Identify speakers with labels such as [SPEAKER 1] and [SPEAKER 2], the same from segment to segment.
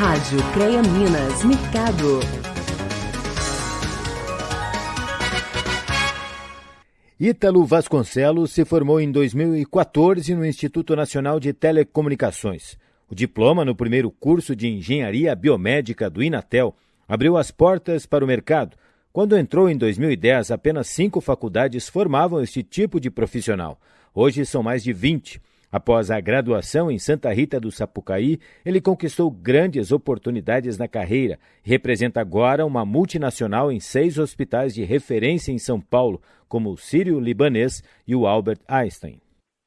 [SPEAKER 1] Rádio CREA Minas Mercado.
[SPEAKER 2] Ítalo Vasconcelos se formou em 2014 no Instituto Nacional de Telecomunicações. O diploma no primeiro curso de Engenharia Biomédica do Inatel abriu as portas para o mercado. Quando entrou em 2010, apenas cinco faculdades formavam este tipo de profissional. Hoje são mais de 20. Após a graduação em Santa Rita do Sapucaí, ele conquistou grandes oportunidades na carreira e representa agora uma multinacional em seis hospitais de referência em São Paulo, como o Sírio-Libanês e o Albert Einstein.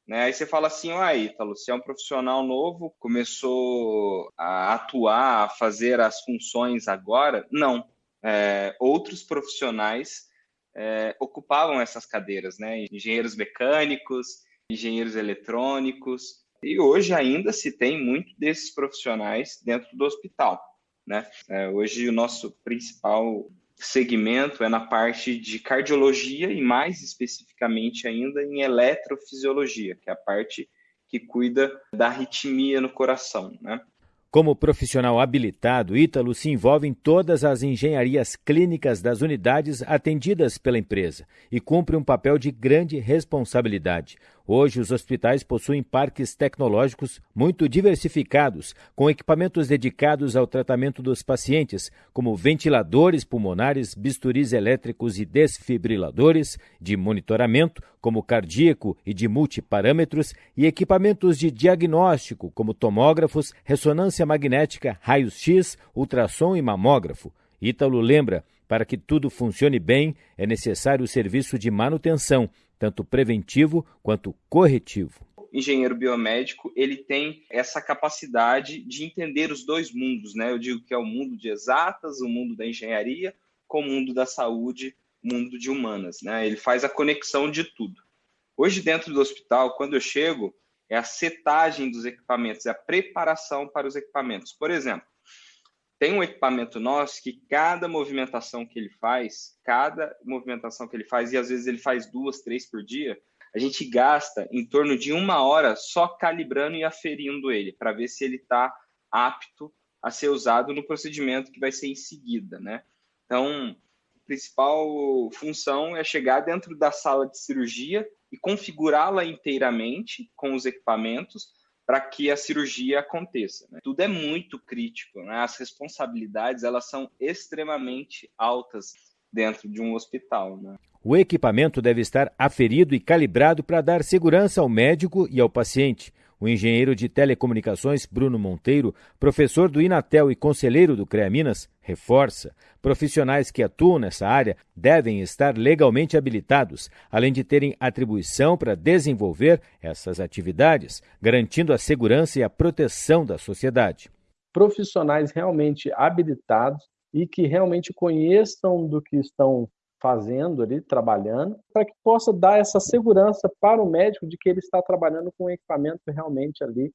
[SPEAKER 3] Né? Aí você fala assim, ah, Ítalo, você é um profissional novo, começou a atuar, a fazer as funções agora? Não. É, outros profissionais é, ocupavam essas cadeiras, né? Engenheiros mecânicos, engenheiros eletrônicos, e hoje ainda se tem muito desses profissionais dentro do hospital. Né? É, hoje o nosso principal segmento é na parte de cardiologia e mais especificamente ainda em eletrofisiologia, que é a parte que cuida da arritmia no coração. Né?
[SPEAKER 2] Como profissional habilitado, Ítalo se envolve em todas as engenharias clínicas das unidades atendidas pela empresa e cumpre um papel de grande responsabilidade. Hoje, os hospitais possuem parques tecnológicos muito diversificados, com equipamentos dedicados ao tratamento dos pacientes, como ventiladores pulmonares, bisturis elétricos e desfibriladores, de monitoramento, como cardíaco e de multiparâmetros, e equipamentos de diagnóstico, como tomógrafos, ressonância magnética, raios-x, ultrassom e mamógrafo. Ítalo lembra: para que tudo funcione bem, é necessário o serviço de manutenção tanto preventivo quanto corretivo.
[SPEAKER 3] Engenheiro biomédico ele tem essa capacidade de entender os dois mundos, né? Eu digo que é o mundo de exatas, o mundo da engenharia, com o mundo da saúde, mundo de humanas, né? Ele faz a conexão de tudo. Hoje dentro do hospital, quando eu chego, é a setagem dos equipamentos, é a preparação para os equipamentos. Por exemplo, tem um equipamento nosso que cada movimentação que ele faz, cada movimentação que ele faz, e às vezes ele faz duas, três por dia, a gente gasta em torno de uma hora só calibrando e aferindo ele, para ver se ele está apto a ser usado no procedimento que vai ser em seguida, né? Então, a principal função é chegar dentro da sala de cirurgia e configurá-la inteiramente com os equipamentos para que a cirurgia aconteça. Né? Tudo é muito crítico, né? as responsabilidades elas são extremamente altas dentro de um hospital. Né?
[SPEAKER 2] O equipamento deve estar aferido e calibrado para dar segurança ao médico e ao paciente. O engenheiro de telecomunicações Bruno Monteiro, professor do Inatel e conselheiro do CREA Minas, reforça: profissionais que atuam nessa área devem estar legalmente habilitados, além de terem atribuição para desenvolver essas atividades, garantindo a segurança e a proteção da sociedade.
[SPEAKER 4] Profissionais realmente habilitados e que realmente conheçam do que estão fazendo ali, trabalhando, para que possa dar essa segurança para o médico de que ele está trabalhando com o equipamento realmente ali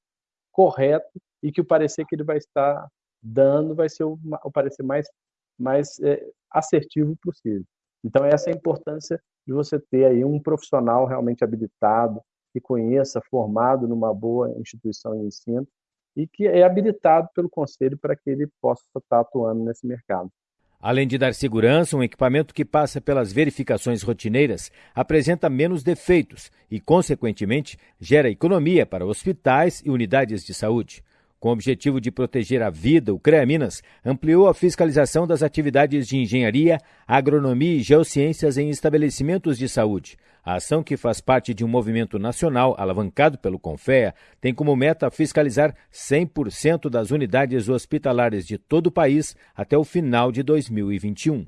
[SPEAKER 4] correto e que o parecer que ele vai estar dando vai ser o, o parecer mais, mais é, assertivo possível. Então, essa é a importância de você ter aí um profissional realmente habilitado, que conheça, formado numa boa instituição de ensino e que é habilitado pelo conselho para que ele possa estar atuando nesse mercado.
[SPEAKER 2] Além de dar segurança, um equipamento que passa pelas verificações rotineiras apresenta menos defeitos e, consequentemente, gera economia para hospitais e unidades de saúde. Com o objetivo de proteger a vida, o CREA Minas ampliou a fiscalização das atividades de engenharia, agronomia e geociências em estabelecimentos de saúde. A ação, que faz parte de um movimento nacional alavancado pelo CONFEA, tem como meta fiscalizar 100% das unidades hospitalares de todo o país até o final de 2021.